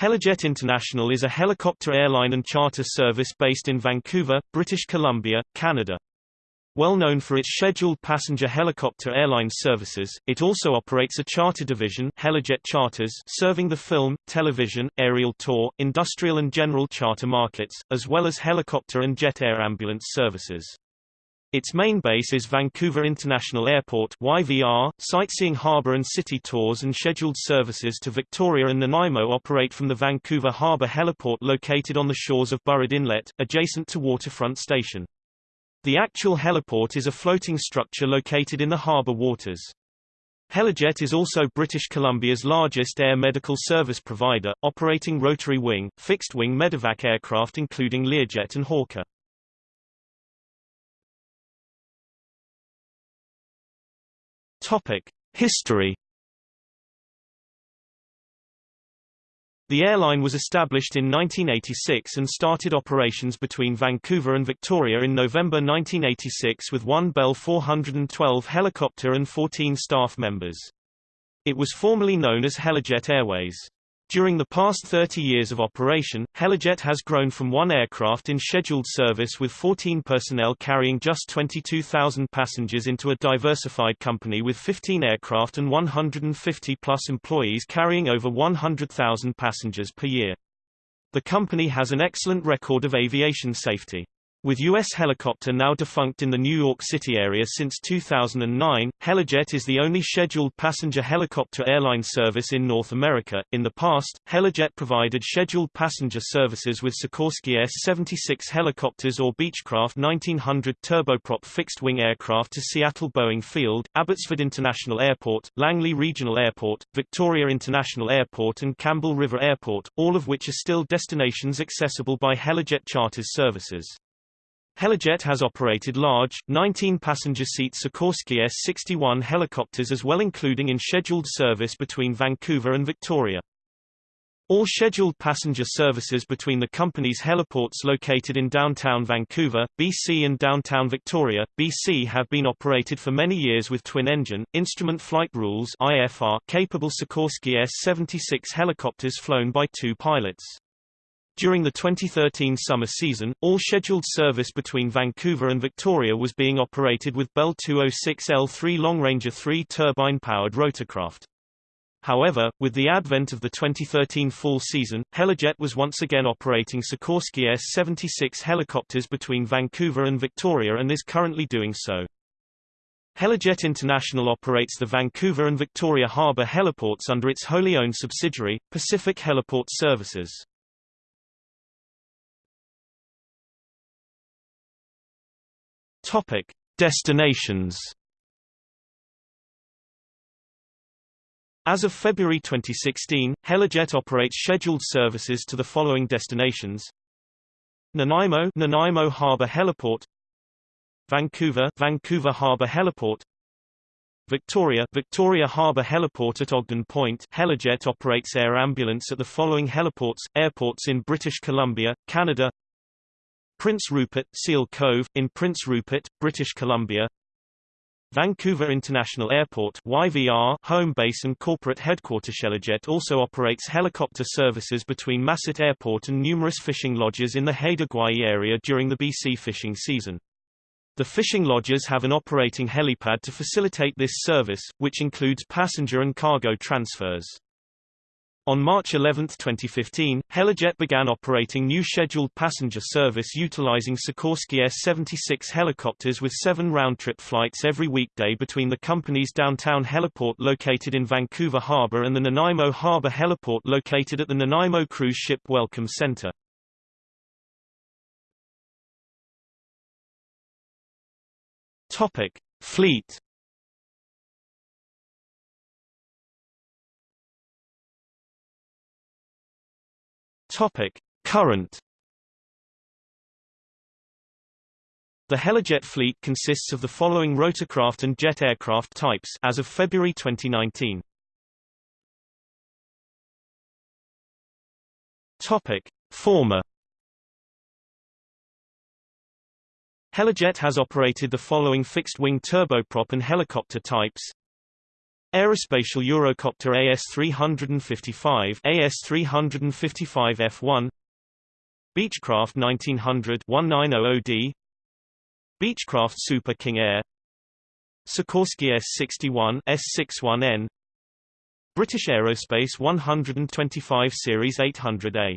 Helijet International is a helicopter airline and charter service based in Vancouver, British Columbia, Canada. Well known for its scheduled passenger helicopter airline services, it also operates a charter division Helijet Charters serving the film, television, aerial tour, industrial and general charter markets, as well as helicopter and jet air ambulance services. Its main base is Vancouver International Airport YVR, sightseeing harbour and city tours and scheduled services to Victoria and Nanaimo operate from the Vancouver Harbour heliport located on the shores of Burrard Inlet, adjacent to Waterfront Station. The actual heliport is a floating structure located in the harbour waters. Helijet is also British Columbia's largest air medical service provider, operating rotary wing, fixed-wing medevac aircraft including Learjet and Hawker. History The airline was established in 1986 and started operations between Vancouver and Victoria in November 1986 with one Bell 412 helicopter and 14 staff members. It was formerly known as Helijet Airways. During the past 30 years of operation, Helijet has grown from one aircraft in scheduled service with 14 personnel carrying just 22,000 passengers into a diversified company with 15 aircraft and 150-plus employees carrying over 100,000 passengers per year. The company has an excellent record of aviation safety. With U.S. helicopter now defunct in the New York City area since 2009, Helijet is the only scheduled passenger helicopter airline service in North America. In the past, Helijet provided scheduled passenger services with Sikorsky S-76 helicopters or Beechcraft 1900 turboprop fixed-wing aircraft to Seattle Boeing Field, Abbotsford International Airport, Langley Regional Airport, Victoria International Airport and Campbell River Airport, all of which are still destinations accessible by Helijet charters services. Helijet has operated large, 19-passenger seat Sikorsky S-61 helicopters as well including in scheduled service between Vancouver and Victoria. All scheduled passenger services between the company's heliports located in downtown Vancouver, BC and downtown Victoria, BC have been operated for many years with twin-engine, instrument flight rules IFR capable Sikorsky S-76 helicopters flown by two pilots. During the 2013 summer season, all scheduled service between Vancouver and Victoria was being operated with Bell 206L3 Long Ranger 3 turbine-powered rotorcraft. However, with the advent of the 2013 fall season, Helijet was once again operating Sikorsky S-76 helicopters between Vancouver and Victoria and is currently doing so. Helijet International operates the Vancouver and Victoria Harbour heliports under its wholly owned subsidiary, Pacific Heliport Services. Topic: Destinations. As of February 2016, Helijet operates scheduled services to the following destinations: Nanaimo, Nanaimo Harbour Heliport, Vancouver, Vancouver Harbour Heliport, Victoria, Victoria Harbour Heliport at Ogden Point. Helijet operates air ambulance at the following heliports, airports in British Columbia, Canada. Prince Rupert, Seal Cove, in Prince Rupert, British Columbia Vancouver International Airport YVR, home base and corporate headquarters Helijet also operates helicopter services between Masset Airport and numerous fishing lodges in the Haida Gwaii area during the BC fishing season. The fishing lodges have an operating helipad to facilitate this service, which includes passenger and cargo transfers. On March 11, 2015, Helijet began operating new scheduled passenger service utilizing Sikorsky S-76 helicopters with seven round-trip flights every weekday between the company's downtown heliport located in Vancouver Harbor and the Nanaimo Harbor heliport located at the Nanaimo Cruise Ship Welcome Center. Topic. Fleet Topic: Current The Helijet fleet consists of the following rotorcraft and jet aircraft types as of February 2019. Topic: Former Helijet has operated the following fixed-wing turboprop and helicopter types Aerospatiale Eurocopter AS-355 AS-355 F1 Beechcraft 1900 1900D Beechcraft Super King Air Sikorsky S-61 S-61N British Aerospace 125 Series 800A